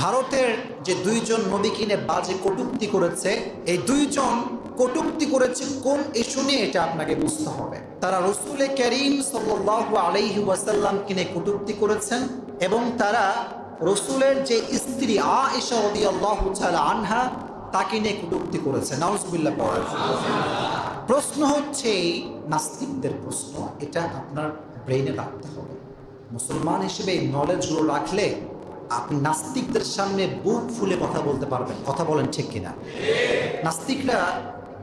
ভারতের যে দুইজন নবী কিনে বাজে কটুক্তি করেছে, এই দুইজন কটুক্তি করেছে কোন ইস্যু নিয়ে এটা আপনাকে বুঝতে হবে। তারা রসুলে করিম সাল্লাল্লাহু আলাইহি ওয়াসাল্লাম কিনে কটুক্তি করেছেন এবং তারা রসুলের যে স্ত্রী আয়েশা রাদিয়াল্লাহু তাআলা আনহা, তাকে নিয়ে কটুক্তি করেছে। নাউজুবিল্লাহ পড়া। প্রশ্ন হচ্ছে, এই নাস্তিকদের প্রশ্ন, এটা আপনার ব্রেইনে রাখতে হবে। মুসলমান হিসেবে এই নলেজগুলো রাখলে আপনি নাস্তিকদের সামনে বুক ফুলে কথা বলতে পারবেন। কথা বলেন ঠিক কিনা? নাস্তিকরা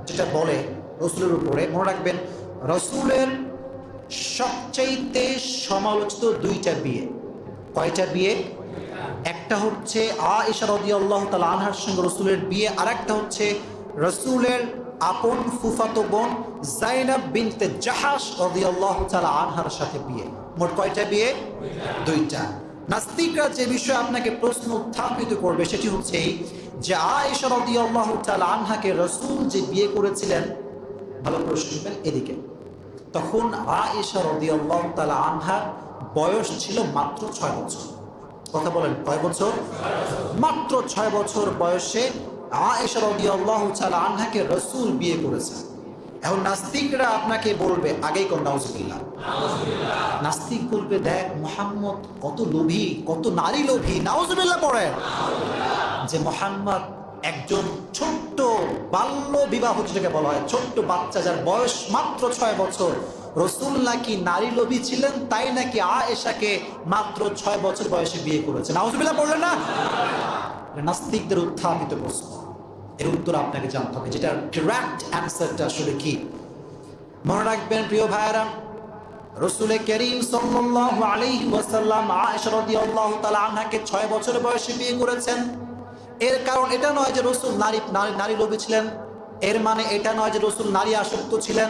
যেটা বলে রসুলের উপরে, মনে রাখবেন, রসুলের সবচাইতে সমালোচিত দুইটা বিয়ে। কয়টা বিয়ে? একটা হচ্ছে আ ইশারদি আল্লাহ তালা আনহার সঙ্গে রসুলের বিয়ে আর একটা হচ্ছে রসুলের আপন ফুফাতো বোন জাইনাব বিনতে জাহাস রদি আল্লাহ তালা আনহার সাথে বিয়ে। মোট কয়টা বিয়ে? দুইটা। নাস্তিকরা যে বিষয়ে আপনাকে প্রশ্ন উত্থাপিত করবে সেটি হচ্ছে যে আয়েশা রদি আল্লাহ আনহাকে রসুল যে বিয়ে করেছিলেন, ভালো করে শুনবেন এদিকে। তখন আয়েশা রদি আল্লাহ আনহার বয়স ছিল মাত্র ছয় বছর। কথা বলেন, কয় বছর? মাত্র ছয় বছর বয়সে আয়েশা রদি আল্লাহ আনহাকে রসুল বিয়ে করেছেন। এখন নাস্তিকরা আপনাকে বলবে, আগেই কোন নাউজুবিল্লাহ। নাস্তিক বলবে, দেখ মোহাম্মদ কত লোভী, কত নারী লোভী, নাউজুবিল্লাহ পড়ে। যে মোহাম্মদ একজন ছোট্ট বাল্য বিবাহ যেটাকে বলা হয়, ছোট্ট বাচ্চা যার বয়স মাত্র ছয় বছর। রসুল নাকি নারী লোভী ছিলেন, তাই নাকি আয়েশাকে মাত্র ছয় বছর বয়সে বিয়ে করেছে? নাউজুবিল্লাহ পড়লেন না? নাস্তিকদের উত্থাপিত প্রশ্ন। এর উত্তর আপনাকে জানতে হবে যেটা ডিরেক্ট অ্যান্সারটা আসলে কি? মনে রাখবেন, প্রিয় ভাইয়েরা, রসুল করিম সাল্লাল্লাহু আলাইহি ওয়াসাল্লাম আয়েশা রাদিয়াল্লাহু তাআলা আনহাকে 6 বছর বয়সে বিয়ে করেছেন। এর কারণ এটা নয় যে রসুল নারী নারী নারী লোভী ছিলেন। এর মানে এটা নয় যে রসুল নারী আসক্ত ছিলেন।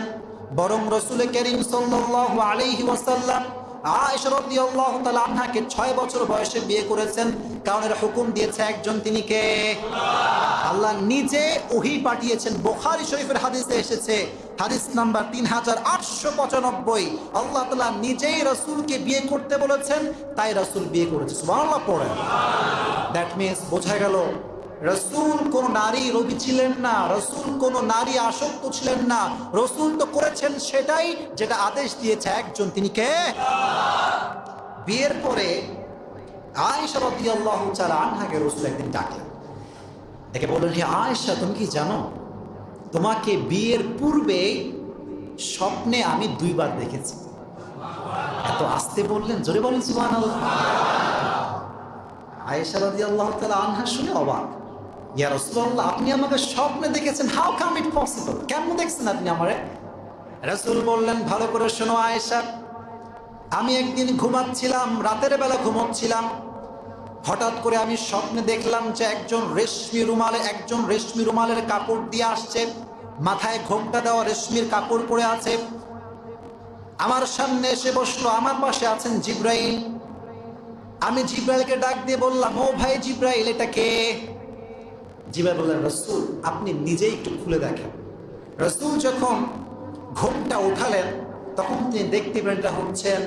বরং রসুল করিম সাল্লাল্লাহু আলাইহি ওয়াসাল্লাম আয়েশা রাদিয়াল্লাহু তাআলা আনহাকে 6 বছর বয়সে বিয়ে করেছেন। কারণ এর হুকুম দিয়েছে একজন তিনি কে? নিজে ওহি পাঠিয়েছেন। বুখারী শরীফের হাদিসে এসেছে, হাদিস নাম্বার তিন হাজার আটশো পঁচানব্বই। আল্লাহ তালা নিজেই রসুলকে বিয়ে করতে বলেছেন, তাই রসুল বিয়ে করেছে। সুবহানাল্লাহ, পড়েন। দ্যাট মিনস বোঝা গেল, রসুল কোন নারী রবি ছিলেন না, রসুল কোন নারী আসক্ত ছিলেন না। রসুল তো করেছেন সেটাই যেটা আদেশ দিয়েছে একজন। তিনি কে? বিয়ের পরে আয়েশা রাদিয়াল্লাহু তাআলা আনহাকে রসুল একদিন ডাকলেন। দেখে বললেন হে আয়েশা, তুমি কি জানো? তোমাকে বিয়ের পূর্বে স্বপ্নে আমি দুইবার দেখেছি। এত আসতে বললেন, জোরে বলেন, সুবহানাল্লাহ। আয়েশা রাদিয়াল্লাহু তাআলা আনহা শুনে অবাক। ইয়া রাসূলুল্লাহ, আপনি আমাকে স্বপ্নে দেখেছেন, হাউ কাম ইট পসিবল? কেমন দেখছেন আপনি আমারে? রাসূল বললেন, ভালো করে শোনো আয়েশা, আমি একদিন ঘুমাচ্ছিলাম, রাতের বেলা ঘুমোচ্ছিলাম হঠাৎ করে আমি স্বপ্নে দেখলাম যে একজন রেশমি রুমালে একজন রেশমি রুমালের কাপড় দিয়ে আসছে। মাথায় ঘোমটা দেওয়া রেশমির কাপড় পরে আছে। আমার সামনে এসে বসল, আমার পাশে আছেন জিব্রাইল। আমি জিব্রাইলকে ডাক দিয়ে বললাম, ও ভাই জিব্রাইল, এটা কে? জিব্রাইল বললেন, রসুল, আপনি নিজেই একটু খুলে দেখেন। রসুল যখন ঘোমটা উঠালেন তখন তিনি দেখতে পেলেন এটা হচ্ছেন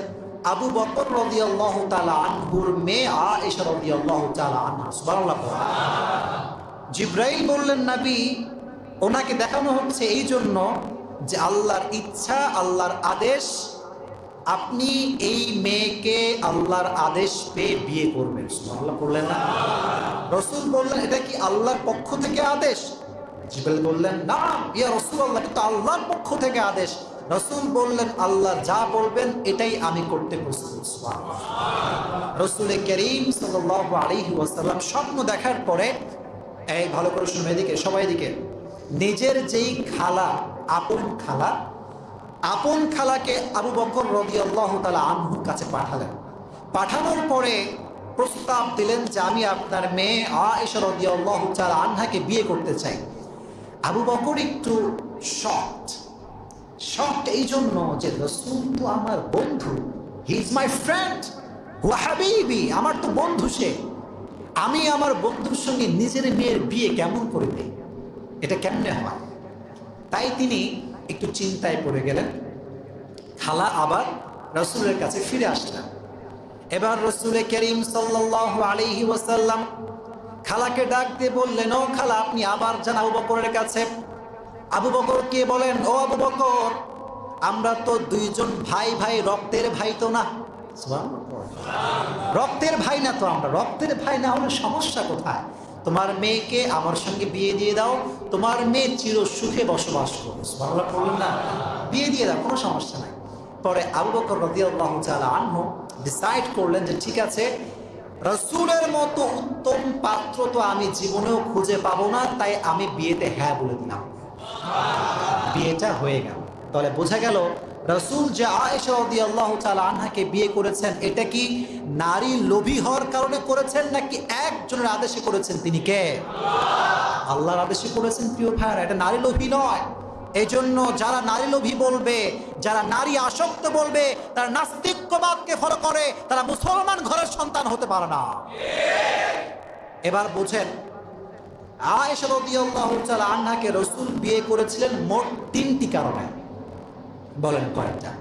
আবু বকর রাদিয়াল্লাহু তাআলা আনহুর মেয়ে আয়েশা রাদিয়াল্লাহু তাআলা আনহা, সুবহানাল্লাহ জিব্রাইল বললেন, নবী, ওনাকে দেখানো হচ্ছে এই জন্য যে আল্লাহর ইচ্ছা, আল্লাহর আদেশ, আপনি এই মেয়েকে আল্লাহর আদেশ পেয়ে বিয়ে করবেন। সুবহানাল্লাহ বললেন না। রসুল বললেন, এটা কি আল্লাহর পক্ষ থেকে আদেশ? জিব্রাইল বললেন না ইয়া রসুল আল্লাহ কিন্তু আল্লাহর পক্ষ থেকে আদেশ। রসুল বললেন, আল্লাহ যা বলবেন, এটাই আমি করতে প্রস্তুত। স্বপ্ন দেখার পরে, এই, ভালো করে শুনবে এদিকে, সবাই দিকে নিজের যেই খালা, আপন খালা, আপন খালাকে আবু বকর রাদিয়াল্লাহু তালা আনহুর কাছে পাঠালেন। পাঠানোর পরে প্রস্তাব দিলেন যে, আমি আপনার মেয়ে আয়েশা রাদিয়াল্লাহু তাআলা আনহাকে বিয়ে করতে চাই। আবু বকর একটু শকড শকড এই জন্য যে রসুল তো আমার বন্ধু। হি ইজ মাই ফ্রেন্ড হাবিবি, আমার তো বন্ধু সে। আমি আমার বন্ধুর সঙ্গে নিজের মেয়ের বিয়ে কেমন করে দেই? এটা কেমনে হয়? তাই তিনি একটু চিন্তায় পড়ে গেলেন। খালা আবার রসুলের কাছে ফিরে আসলেন। এবার রসুল করিম সাল্লাল্লাহু আলাইহি ওয়াসাল্লাম খালাকে ডাক দিয়ে বললেন, ও খালা, আপনি আবার যান আবু বকরের কাছে আবু বকর কে বলেন ও আবু বকর আমরা তো দুইজন ভাই ভাই রক্তের ভাই তো না। রক্তের ভাই না তো আমরা রক্তের ভাই না হলে সমস্যা কোথায়? তোমার মেয়েকে আমার সঙ্গে বিয়ে দিয়ে দাও তোমার মেয়ে চির সুখে বসবাস করবে। না। বিয়ে দিয়ে দাও কোনো সমস্যা নাই। পরে আবু বকর রাদিয়াল্লাহু তাআলা আনহু ডিসাইড করলেন যে ঠিক আছে রসুলের মতো উত্তম পাত্র তো আমি জীবনেও খুঁজে পাবো না তাই আমি বিয়েতে হ্যাঁ বলে দিলাম। বিয়েটা হয়ে গেল। তাহলে বোঝা গেল রসুল যে আয়েশা রাদিয়াল্লাহু তাআলা আনহাকে বিয়ে করেছেন, এটা কি নারী লোভী হওয়ার কারণে করেছেন, নাকি একজনের আদেশে করেছেন? তিনি কে? আল্লাহর আদেশে করেছেন, প্রিয় ভাইয়ারা, এটা নারী লোভী নয়। এই জন্য যারা নারী লোভী বলবে, যারা নারী আসক্ত বলবে, তারা নাস্তিক্যবাদকে ফলো করে, তারা মুসলমান ঘরের সন্তান হতে পারে না। এবার বুঝেন তাআলা আনহাকে রাসূল বিয়ে করেছিলেন মোট তিনটি কারণে। বলেন কয়টা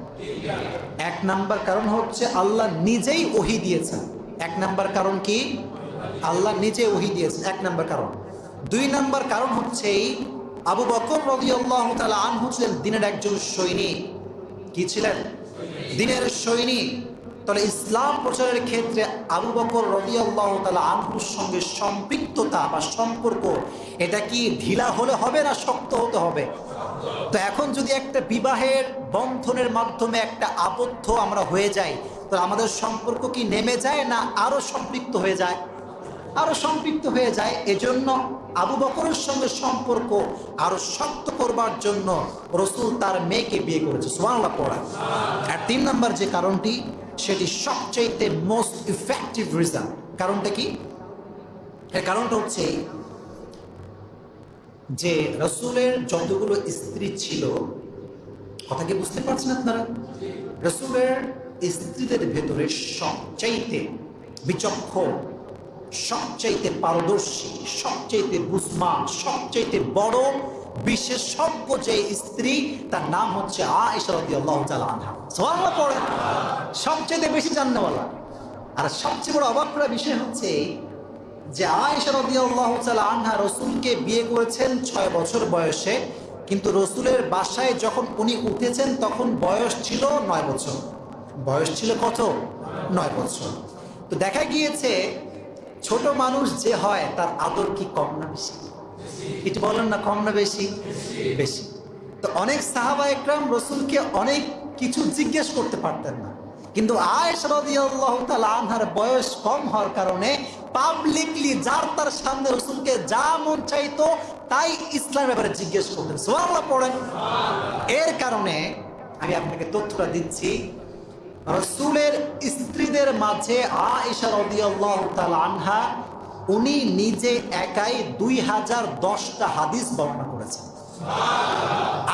এক নাম্বার কারণ হচ্ছে আল্লাহ নিজেই ওহি দিয়েছেন। এক নাম্বার কারণ কি? আল্লাহ নিজে ওহি দিয়েছেন। এক নাম্বার কারণ। দুই নাম্বার কারণ হচ্ছে আবু বকর রাদিয়াল্লাহু তাআলা আনহু ছিলেন দিনের একজন সৈনিক। কি ছিলেন? দিনের সৈনিক। তাহলে ইসলাম প্রচারের ক্ষেত্রে আবু বকর রদিয়াল্লাহ তালা আনহুর সঙ্গে সম্পৃক্ততা বা সম্পর্ক, এটা কি ঢিলা হলে হবে না শক্ত হতে হবে? তো এখন যদি একটা বিবাহের বন্ধনের মাধ্যমে একটা আবদ্ধ আমরা হয়ে যাই, তো আমাদের সম্পর্ক কি নেমে যায় না আরও সম্পৃক্ত হয়ে যায়? আরও সম্পৃক্ত হয়ে যায়, এজন্য আবু বকরের সঙ্গে সম্পর্ক আরও শক্ত করবার জন্য রসুল তার মেয়েকে বিয়ে করেছে। সোয়াল্লা পড়া। আর তিন নম্বর যে কারণটি সেটি সবচাইতে মোস্ট ইফেক্টিভ রিজন কারণটা কি? এর কারণটা হচ্ছে যে রসুলের যতগুলো স্ত্রী ছিল, কথা কি বুঝতে পারছেন আপনারা? রসুলের স্ত্রীদের ভেতরে সবচাইতে বিচক্ষণ, সবচাইতে পারদর্শী, সবচাইতে বুঝমান সবচাইতে বড় বিশেষজ্ঞ যে স্ত্রী, তার নাম হচ্ছে সবচাইতে বেশি জাননেওয়ালা আর সবচেয়ে বড় অবাক করা বিষয় হচ্ছে যে রাদিয়াল্লাহু আনহা রসুলকে বিয়ে করেছেন ছয় বছর বয়সে, কিন্তু রসুলের বাসায় যখন উনি উঠেছেন তখন বয়স ছিল নয় বছর। বয়স ছিল কত? নয় বছর। তো দেখা গিয়েছে ছোট মানুষ যে হয় তার আদর কি কম না বেশি? কিছু বলেন না, কম না বেশি? বেশি। তো অনেক সাহাবা একরাম রসুলকে অনেক কিছু জিজ্ঞেস করতে পারতেন না। কিন্তু আনহার বয়স কম হওয়ার কারণে পাবলিকলি যার তার সামনে রসুলকে যা মন চাইতো তাই ইসলাম ব্যাপারে জিজ্ঞেস করতেন। সুবহানাল্লাহ পড়েন। এর কারণে আমি আপনাকে তথ্যটা দিচ্ছি। রসুলের স্ত্রীদের মাঝে আয়েশা রাদিয়াল্লাহু আনহা উনি নিজে একাই দুই হাজার দশটা হাদিস বর্ণনা করেছেন।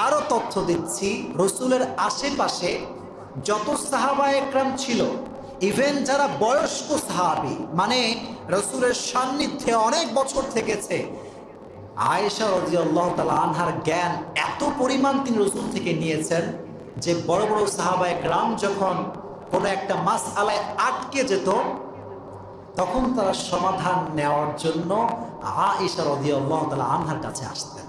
আরও তথ্য দিচ্ছি, রসুলের আশেপাশে যত সাহাবা একরাম ছিল ইভেন যারা বয়স্ক সাহাবি মানে রসুলের সান্নিধ্যে অনেক বছর থেকেছে, আয়েশা রাদিয়াল্লাহ তাআলা আনহার জ্ঞান এত পরিমাণ তিনি রসুল থেকে নিয়েছেন যে বড় বড় সাহাবা একরাম যখন কোনো একটা মাস আলায় আটকে যেত তখন তারা সমাধান নেওয়ার জন্য আয়েশা রাদিয়াল্লাহু তাআলা আনহার কাছে আসতেন।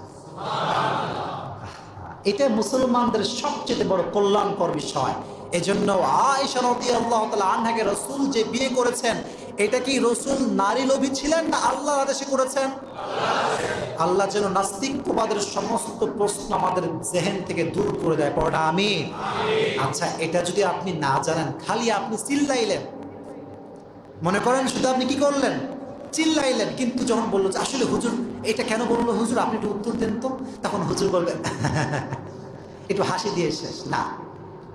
এটা মুসলমানদের সবচেয়ে বড় কল্যাণকর বিষয়। এজন্য আয়েশা রাদিয়াল্লাহু তাআলা আনহাকে রাসূল যে বিয়ে করেছেন, এটা কি রসুল নারী লোভী ছিলেন না আল্লাহর আদেশে করেছেন? আল্লাহ যেন নাস্তিকবাদের সমস্ত প্রশ্ন আমাদের জেহেন থেকে দূর করে দেয়। পড়া আমি আচ্ছা এটা যদি আপনি না জানেন, খালি আপনি চিল্লাইলেন। মনে করেন শুধু আপনি কি করলেন? চিল্লাইলেন, কিন্তু যখন বলল যে, আসলে হুজুর, এটা কেন বলল হুজুর? আপনি একটু উত্তর দেন তো। তখন হুজুর বলবেন একটু হাসি দিয়ে শেষ। না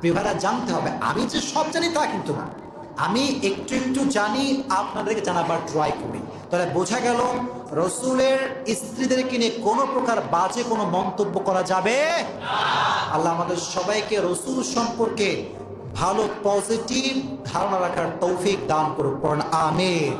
বিভারা জানতে হবে। আমি যে সব জানি তা কিন্তু না। আমি একটু একটু জানি, আপনাদেরকে জানাবার ট্রাই করি। তাহলে বোঝা গেল, রসুলের স্ত্রীদেরকে নিয়ে কোনো প্রকার বাজে কোনো মন্তব্য করা যাবে? আল্লাহ আমাদের সবাইকে রসুল সম্পর্কে ভালো পজিটিভ ধারণা রাখার তৌফিক দান করুক। কারণ আমির